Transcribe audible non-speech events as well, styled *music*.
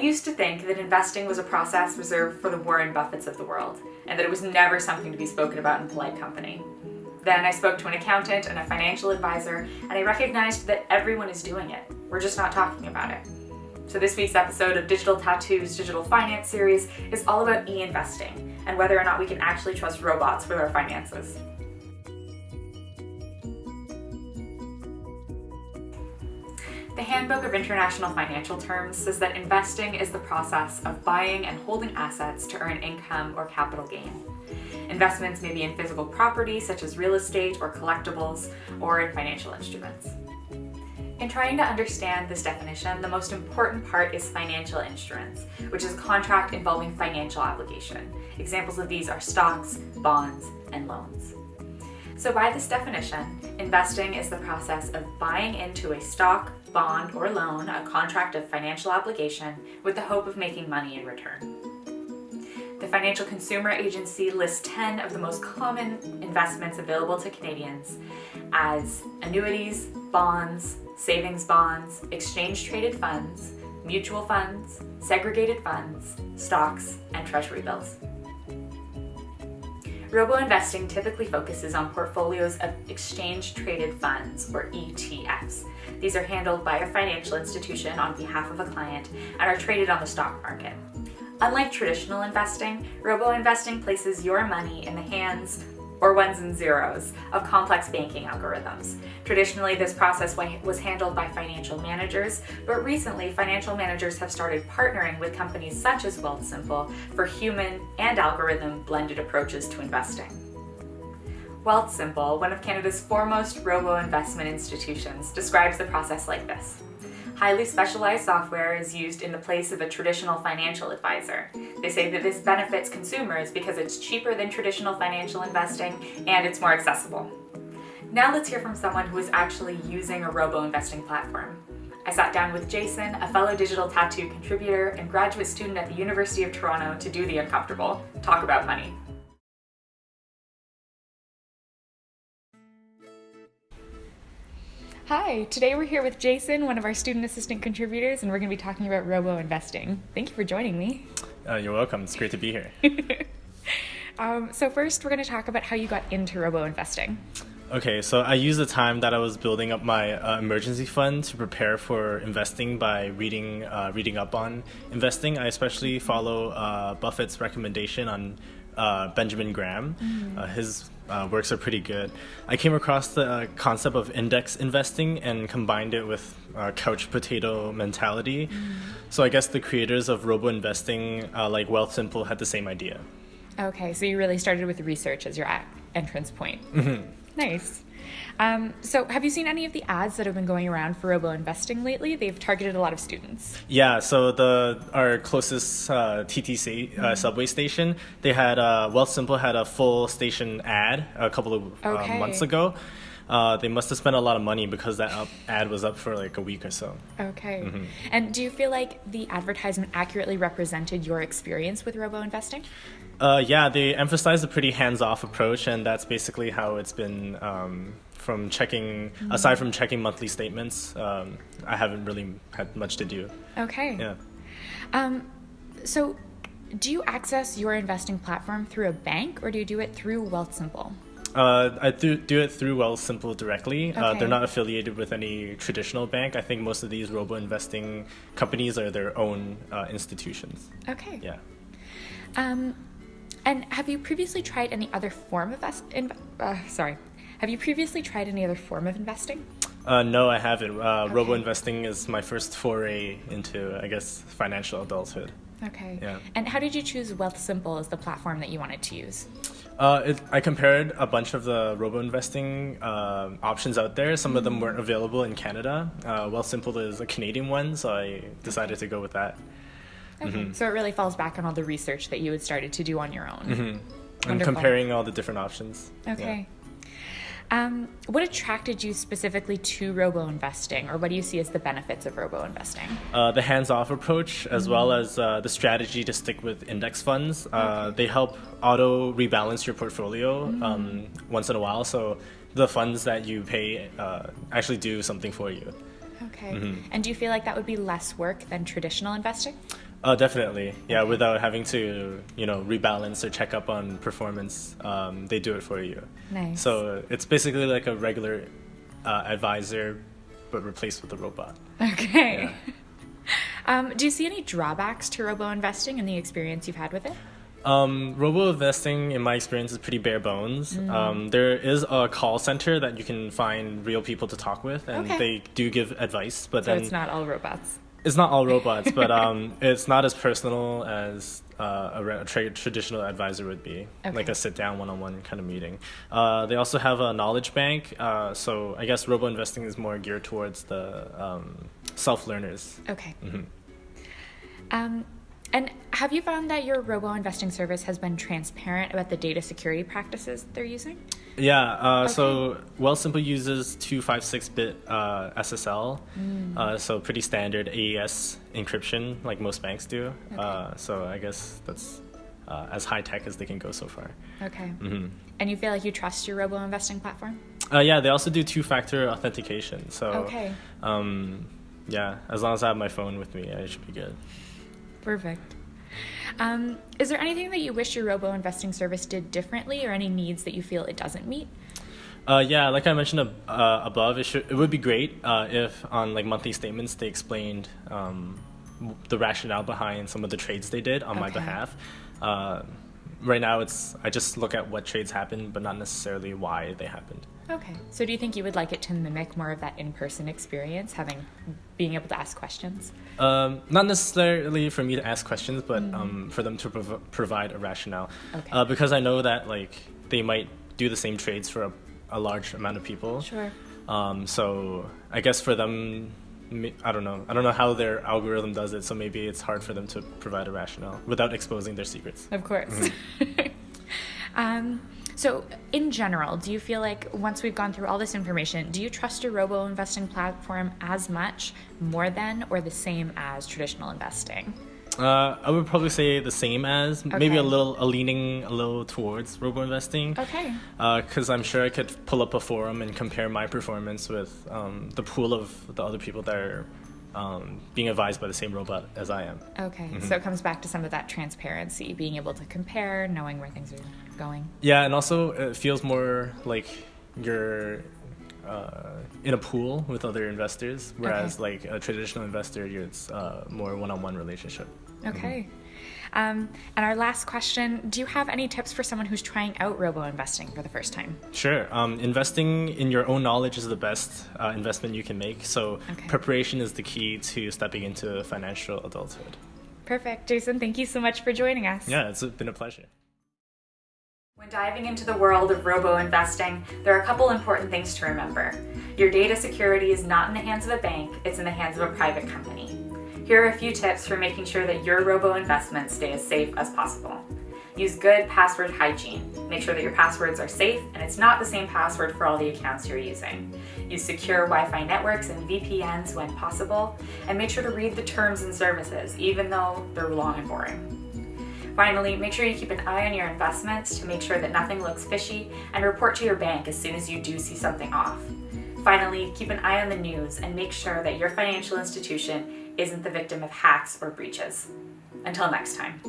used to think that investing was a process reserved for the Warren Buffetts of the world, and that it was never something to be spoken about in polite company. Then I spoke to an accountant and a financial advisor, and I recognized that everyone is doing it. We're just not talking about it. So this week's episode of Digital Tattoo's Digital Finance series is all about e-investing and whether or not we can actually trust robots with our finances. The Handbook of International Financial Terms says that investing is the process of buying and holding assets to earn income or capital gain. Investments may be in physical property such as real estate or collectibles, or in financial instruments. In trying to understand this definition, the most important part is financial instruments, which is a contract involving financial obligation. Examples of these are stocks, bonds, and loans. So by this definition, investing is the process of buying into a stock, bond, or loan, a contract of financial obligation, with the hope of making money in return. The Financial Consumer Agency lists 10 of the most common investments available to Canadians as annuities, bonds, savings bonds, exchange-traded funds, mutual funds, segregated funds, stocks, and treasury bills. Robo-investing typically focuses on portfolios of exchange-traded funds, or ETFs. These are handled by a financial institution on behalf of a client and are traded on the stock market. Unlike traditional investing, robo-investing places your money in the hands or ones and zeros of complex banking algorithms. Traditionally, this process was handled by financial managers, but recently financial managers have started partnering with companies such as Wealthsimple for human and algorithm blended approaches to investing. Wealthsimple, one of Canada's foremost robo-investment institutions, describes the process like this. Highly specialized software is used in the place of a traditional financial advisor. They say that this benefits consumers because it's cheaper than traditional financial investing and it's more accessible. Now let's hear from someone who is actually using a robo-investing platform. I sat down with Jason, a fellow digital tattoo contributor and graduate student at the University of Toronto to do the uncomfortable, talk about money. Hi, today we're here with Jason, one of our student assistant contributors, and we're going to be talking about robo investing. Thank you for joining me. Uh, you're welcome. It's great to be here. *laughs* um, so, first, we're going to talk about how you got into robo investing. Okay, so I used the time that I was building up my uh, emergency fund to prepare for investing by reading uh, reading up on investing. I especially follow uh, Buffett's recommendation on uh, Benjamin Graham. Mm-hmm. Uh, his uh, works are pretty good. I came across the uh, concept of index investing and combined it with uh, couch potato mentality. Mm. So I guess the creators of robo investing, uh, like Wealthsimple, had the same idea. Okay, so you really started with research as your entrance point. Mm-hmm. Nice. Um, so, have you seen any of the ads that have been going around for robo investing lately? They've targeted a lot of students. Yeah. So the our closest uh, TTC uh, mm-hmm. subway station, they had uh, Wealthsimple had a full station ad a couple of uh, okay. months ago. Uh, they must have spent a lot of money because that up, ad was up for like a week or so. Okay. Mm-hmm. And do you feel like the advertisement accurately represented your experience with robo investing? Uh, yeah, they emphasize a pretty hands-off approach, and that's basically how it's been um, from checking. Mm-hmm. Aside from checking monthly statements, um, I haven't really had much to do. Okay. Yeah. Um, so, do you access your investing platform through a bank, or do you do it through Wealthsimple? Uh, I do, do it through Wealthsimple directly. Okay. Uh, they're not affiliated with any traditional bank. I think most of these robo investing companies are their own uh, institutions. Okay. Yeah. Um, and have you previously tried any other form of in, uh, sorry, have you previously tried any other form of investing? Uh, no, I haven't. Uh, okay. Robo investing is my first foray into, I guess, financial adulthood. Okay. Yeah. And how did you choose Wealthsimple as the platform that you wanted to use? Uh, it, I compared a bunch of the robo investing uh, options out there. Some mm-hmm. of them mm-hmm. weren't available in Canada. Uh, Wealthsimple is a Canadian one, so I decided okay. to go with that. Okay. Mm-hmm. So it really falls back on all the research that you had started to do on your own. Mm-hmm. And comparing all the different options. Okay. Yeah. Um, what attracted you specifically to robo investing, or what do you see as the benefits of robo investing? Uh, the hands off approach, as mm-hmm. well as uh, the strategy to stick with index funds. Uh, okay. They help auto rebalance your portfolio mm-hmm. um, once in a while, so the funds that you pay uh, actually do something for you. Okay. Mm-hmm. And do you feel like that would be less work than traditional investing? Uh, definitely, yeah. Without having to, you know, rebalance or check up on performance, um, they do it for you. Nice. So it's basically like a regular uh, advisor, but replaced with a robot. Okay. Yeah. *laughs* Um, do you see any drawbacks to robo investing in the experience you've had with it? Um, robo investing, in my experience, is pretty bare bones. Um, there is a call center that you can find real people to talk with, and Okay. they do give advice. But So then it's not all robots. It's not all robots, but um, *laughs* it's not as personal as uh, a, re- a tra- traditional advisor would be, Okay. like a sit-down one-on-one kind of meeting. Uh, they also have a knowledge bank, uh, so I guess robo investing is more geared towards the um, self-learners. Okay. Mhm. Um, and have you found that your robo investing service has been transparent about the data security practices they're using? Yeah, uh, so Wealthsimple uses 256-bit uh, SSL, uh, so pretty standard AES encryption like most banks do. Uh, so I guess that's uh, as high-tech as they can go so far. Okay. hmm And you feel like you trust your robo investing platform? Uh, yeah, they also do two-factor authentication. So, Okay. um, yeah, as long as I have my phone with me, I should be good. Perfect. Um, is there anything that you wish your robo investing service did differently or any needs that you feel it doesn't meet? Uh, yeah, like I mentioned ab- uh, above, it should it would be great uh, if on like monthly statements they explained um, the rationale behind some of the trades they did on my behalf. Uh, right now, it's I just look at what trades happened, but not necessarily why they happened. Okay. So do you think you would like it to mimic more of that in-person experience, having being able to ask questions? Um, not necessarily for me to ask questions, but um, for them to prov- provide a rationale. Okay. Uh, because I know that like they might do the same trades for a, a large amount of people. Sure. Um, so I guess for them, I don't know. I don't know how their algorithm does it. So maybe it's hard for them to provide a rationale without exposing their secrets. Of course. *laughs* um, so, in general, do you feel like once we've gone through all this information, do you trust your robo investing platform as much, more than, or the same as traditional investing? Uh, I would probably say the same as maybe a little a leaning a little towards robo investing. Okay. Because I'm sure I could pull up a forum and compare my performance with um, the pool of the other people that are um, being advised by the same robot as I am. Okay. So it comes back to some of that transparency, being able to compare, knowing where things are going. Yeah, and also it feels more like you're uh, in a pool with other investors, whereas like a traditional investor, you're, it's uh, more one-on-one relationship. Okay. Um, and our last question Do you have any tips for someone who's trying out robo investing for the first time? Sure. Um, investing in your own knowledge is the best uh, investment you can make. So Okay. preparation is the key to stepping into financial adulthood. Perfect. Jason, thank you so much for joining us. Yeah, it's been a pleasure. When diving into the world of robo investing, there are a couple important things to remember. Your data security is not in the hands of a bank, it's in the hands of a private company. Here are a few tips for making sure that your robo investments stay as safe as possible. Use good password hygiene. Make sure that your passwords are safe and it's not the same password for all the accounts you're using. Use secure Wi Fi networks and VPNs when possible, and make sure to read the terms and services, even though they're long and boring. Finally, make sure you keep an eye on your investments to make sure that nothing looks fishy and report to your bank as soon as you do see something off. Finally, keep an eye on the news and make sure that your financial institution isn't the victim of hacks or breaches. Until next time.